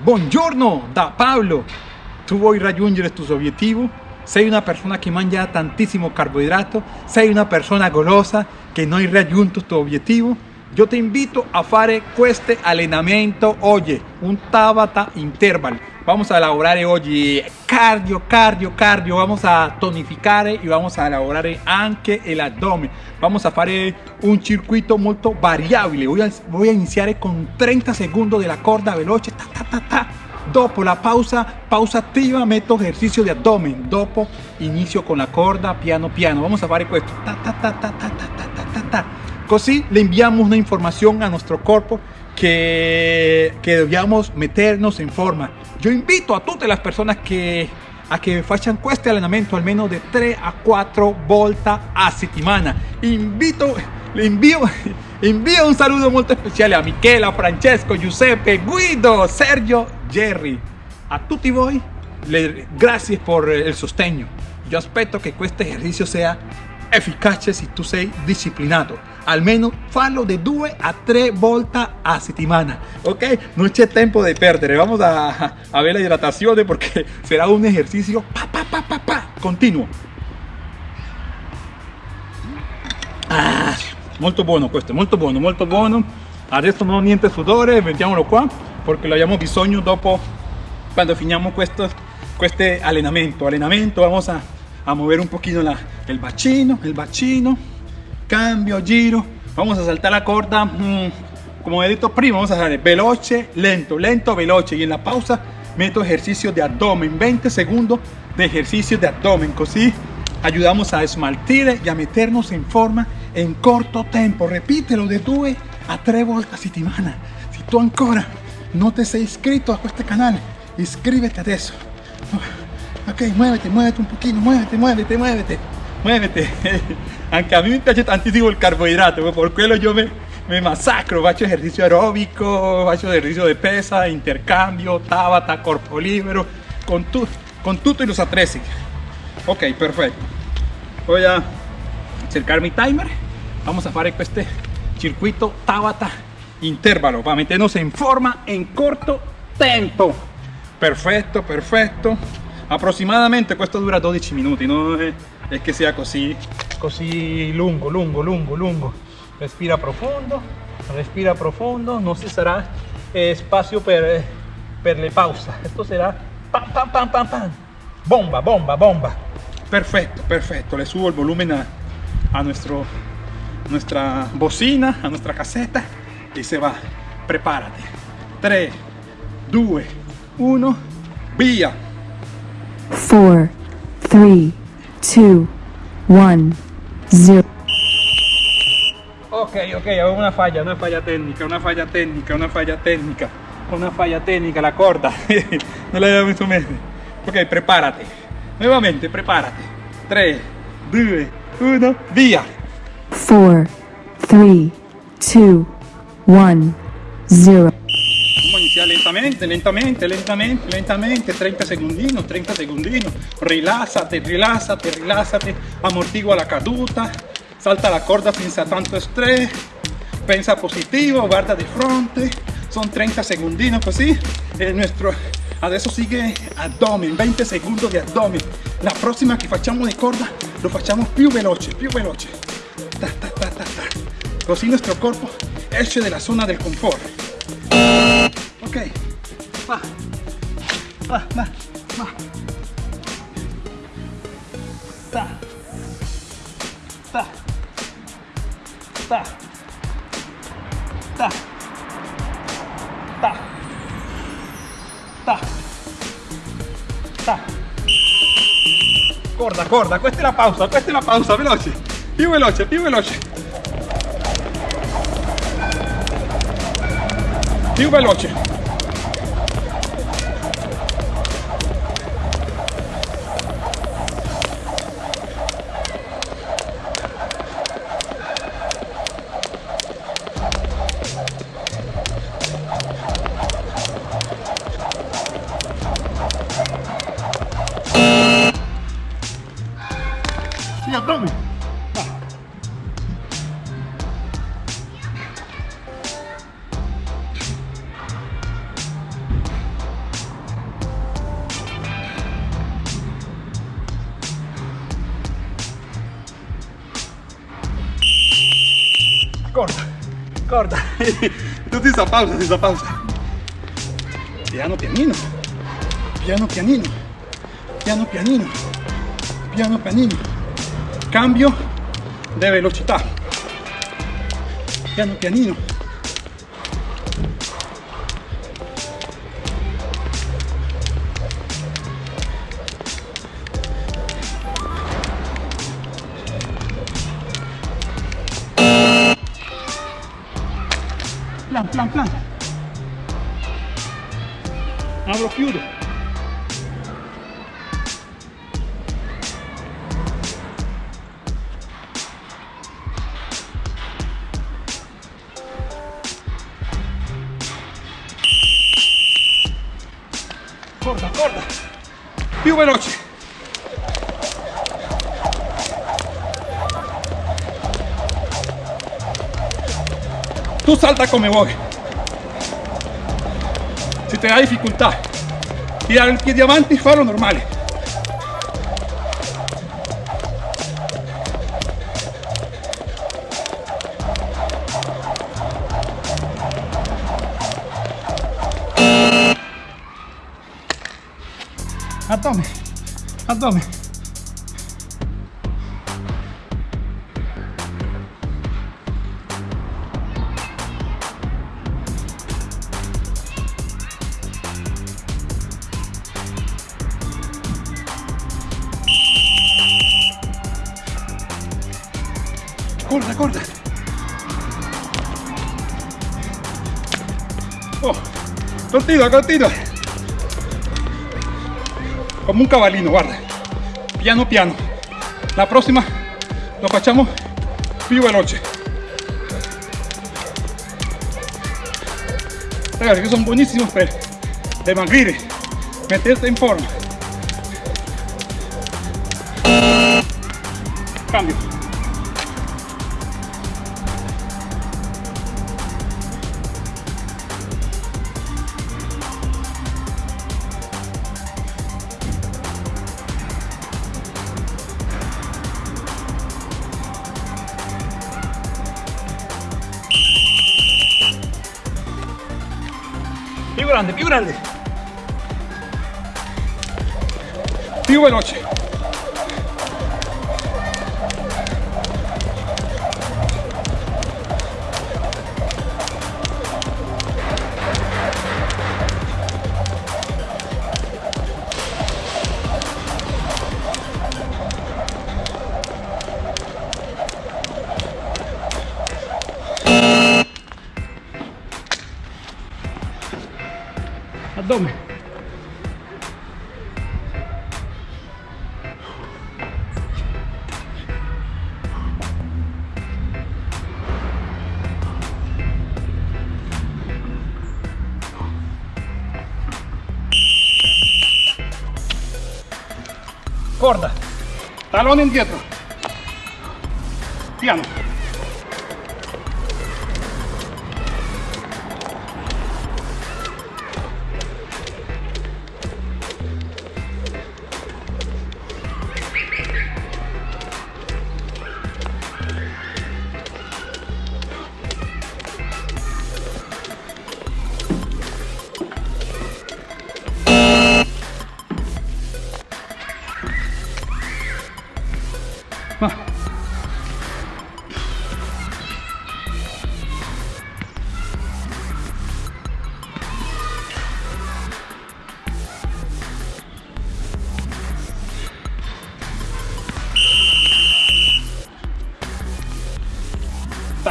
Buongiorno da Pablo. Tu vuoi raggiungere tus obiettivi? Sei una persona che mangia tantissimo carboidrato? Sei una persona golosa che non raggiunto tu obiettivo? Io ti invito a fare questo allenamento oggi, un Tabata Interval. Vamos a elaborar oggi cardio, cardio, cardio. Vamos a tonificare y vamos a elaborar anche el abdomen. Vamos a fare un circuito molto variabile. Voy a, voy a iniziare con 30 segundos de la corda veloce. Ta, ta, ta, ta. Dopo la pausa, pausa attiva, metto ejercicio de abdomen. Dopo inicio con la corda piano piano. Vamos a fare questo. Ta, ta, ta, ta, ta, ta, ta, ta, ta. Le enviamos una información a nuestro cuerpo que, que debíamos meternos en forma. Yo invito a todas las personas que a che facciano questo allenamento almeno de 3 a 4 volte a settimana. Invito, invio, invio un saludo molto speciale a Michela, Francesco, Giuseppe, Guido, Sergio, Jerry. A tutti voi, le, grazie per il sostegno. Io aspetto che questo esercizio sia efficace se tu sei disciplinato almeno fallo de 2 a 3 volte a settimana ok non c'è tempo di perdere vamos a, a ver la hidratazione porque será un ejercicio pa, pa, pa, pa, pa, continuo. Ah, molto buono questo molto buono molto buono adesso non niente sudore mettiamolo qua perché lo abbiamo bisogno dopo quando finiamo questo, questo allenamento allenamento vamos a, a mover un pochino la, el bacino el bacino cambio, giro, vamos a saltar la corda, mm, como he dicho prima, vamos a hacer veloce, lento, lento, veloce. Y en la pausa meto ejercicio de abdomen, 20 segundos de ejercicio de abdomen, así ayudamos a esmaltir y a meternos en forma en corto tiempo, repítelo de 2 a 3 vueltas a settimana, si tú ancora no te has inscrito a este canal, inscríbete a eso, ok, muévete, muévete un poquito, muévete, muévete, muévete, muévete, aunque a mí me piace tantissimo el carbohidrato, por quello yo me, me masacro, faccio ejercicio aeróbico, faccio ejercicio de pesa, intercambio, tabata, corpo libero, con, tu, con tutto los attrezzi. Ok, perfecto. Voy a cercar mi timer. Vamos a hacer este circuito tabata intervalo para meternos en forma en corto tiempo. Perfecto, perfecto. Aproximadamente esto dura 12 minutos, no es, es que sea así così lungo, lungo, lungo, lungo. Respira profondo, respira profondo, no se sarà eh, espacio per, per le pausa. Esto será pam, pam, pam, pam, pam. Bomba, bomba, bomba. Perfecto, perfecto. Le subo el volumen a, a nuestro, nuestra bocina, a nuestra caseta y se va. Prepárate. 3, 2, 1, vía. 4, 3, 2, 1. Zero. Ok, ok, una falla, una falla técnica, una falla técnica, una falla técnica, una falla técnica, la corta. no la había visto medio. Ok, prepárate. Nuevamente, prepárate. 3, 2, 1, vía. 4, 3, 2, 1, 0. Vamos a iniciar lentamente, lentamente, lentamente, lentamente, 30 segundinos, 30 segundinos. Relásate, relásate, relásate, amortigua la caduta, salta la corda sin tanto estrés, pensa positivo, guarda de frente, son 30 segundinos así. Es nuestro, adesso sigue abdomen, 20 segundos de abdomen. La próxima que facciamo de corda lo facciamo più veloce, più veloce. Ta, ta, ta, ta, ta. Así nuestro cuerpo esce de la zona del confort. Ok. Va. Va, va, va. Ta. Ta. Ta. Ta. Ta. Ta. Ta. Corda, corda, questa è la pausa, questa è la pausa, veloce. Più veloce, più veloce. Più veloce. Sí, abdomen. corta, corta. Tú sin pausa, sin pausa. Piano, pianino. Piano, pianino. Piano, pianino. Piano, pianino. Cambio de velocità. Piano pianino. Plan, plan, plan. Apro, chiudo. Corta, corta. Più veloce. Tu salta come vuoi. Se te da difficoltà tirare il piede avanti, fallo normale. Addome, addome. Corta, corta. Oh, continua, continua. Come un cavallino, guarda. Piano piano. La prossima lo facciamo più veloce. Ragazzi, che sono buonissimo per dimagrire, metterti in forma. Cambio. Grande, più grande. Più veloce. Addome. Corda. Talón indietro. Piano.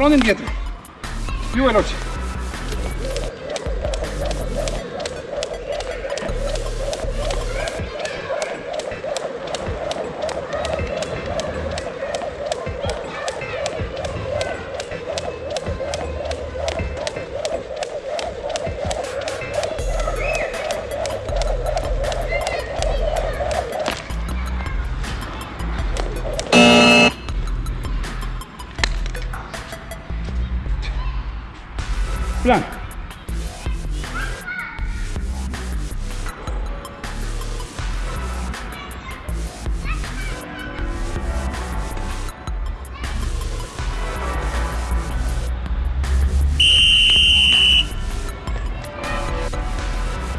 Salón en dieta. Vivo el 8. Plank.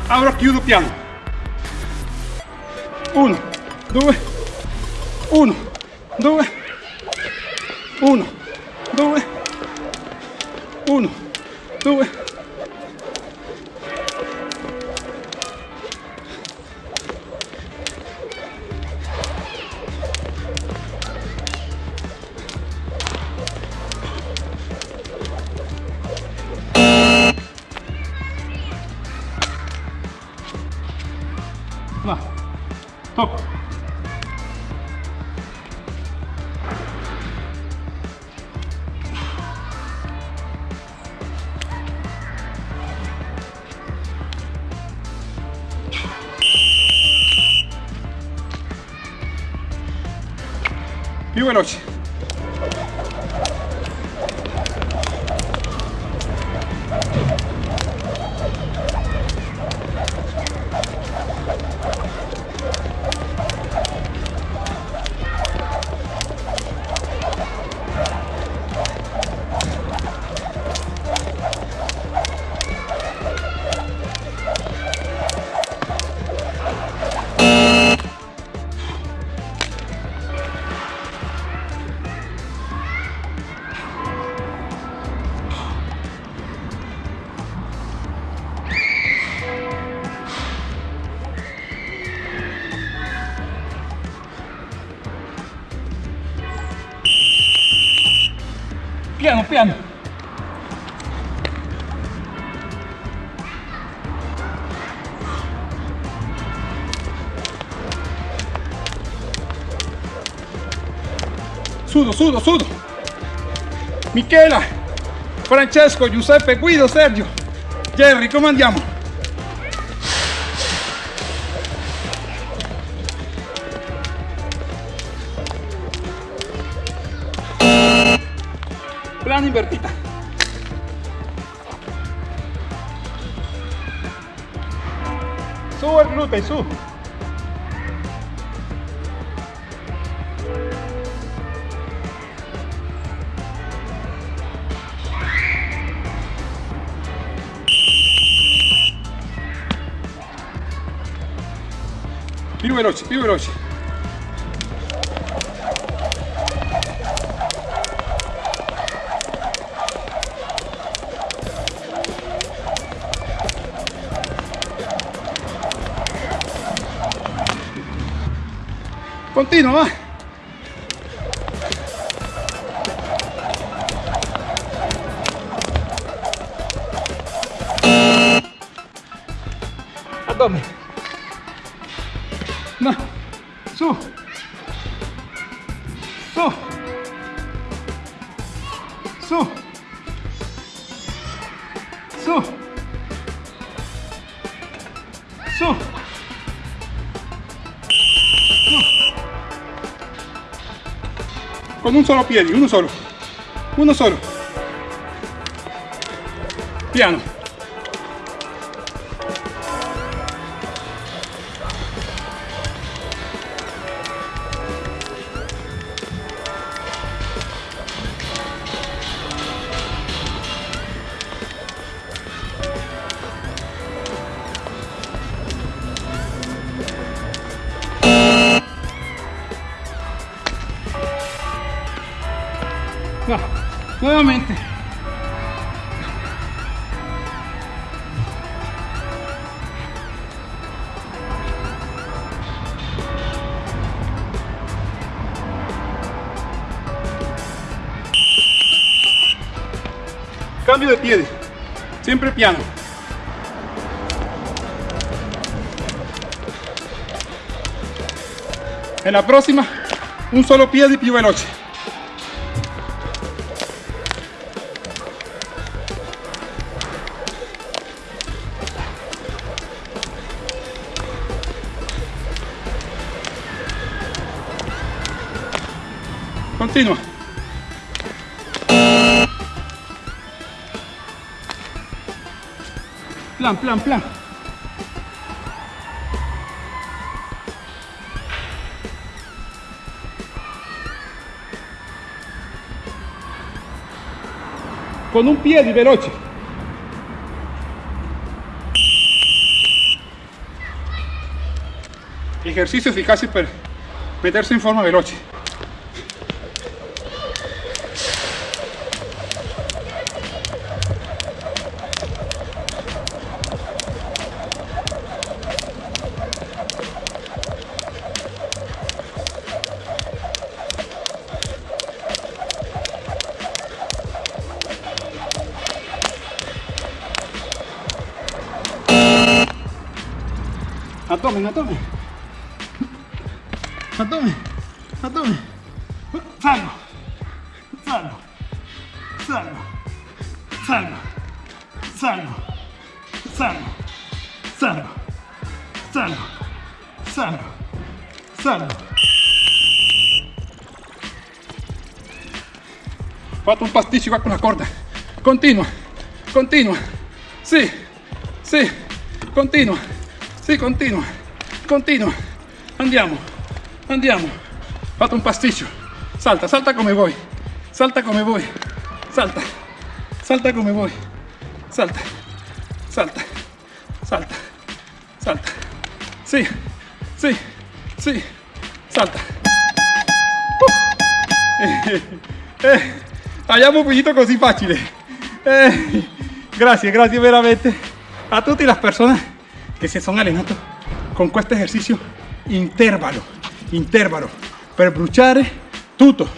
Allora chiudo piano. Uno, due, uno, due, uno, due, uno due. Va, Più veloce. Piano, Sudo, sudo, sudo. Michela, Francesco, Giuseppe, Guido, Sergio, Jerry, come andiamo? Plano invertita. Su el glúteo, su. Più veloce, più veloce. Continua, va. Addome. No. Su. Su. Su. Su. Su. con un solo piede, uno solo, uno solo. Piano. Cambio de pie. Siempre piano. En la próxima, un solo pie y più veloce. Continua. Plan, plan, plan. Con un pie de veloce. Ejercicios eficaces para meterse en forma veloce. Abdomen, abdomen. Abdomen, abdomen. Salgo, salgo, salgo, salgo, salgo, salgo, salgo, salgo, salgo, salgo. Fatto un pasticcio qua con la corda. Continua, continua. Sì, sì, continua. Sì, continua, continua. Andiamo, andiamo. Fatto un pasticcio. Salta, salta come vuoi. Salta come vuoi. Salta, salta come vuoi. Salta, salta, salta, salta. Sì, sì, sì, salta. Uh. Eh, abbiamo finito così facile. Eh, grazie, grazie veramente a tutte le persone che si sono allenati con questo esercizio intervalo, intervalo, per bruciare tutto.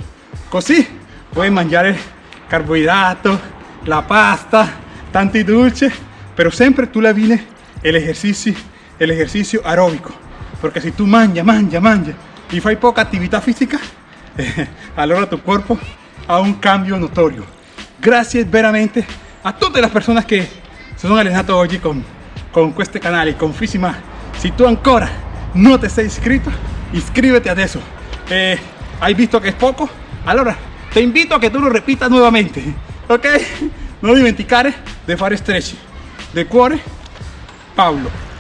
Così puoi mangiare carboidrato, la pasta, tanti dolci, però sempre tu la viene l'esercizio, l'esercizio aerobico. Perché se tu mangia, mangia, mangia y fai poca attività fisica, eh, allora tu cuerpo ha un cambio notorio. Gracias veramente a todas las personas que se sono allenate oggi con con este canal y con Físima si tu ancora no te sei iscritto iscríbete adesso eh, hai visto che è poco. Allora te invito a che tu lo repitas nuovamente ok non dimenticare de fare stretch de cuore Paolo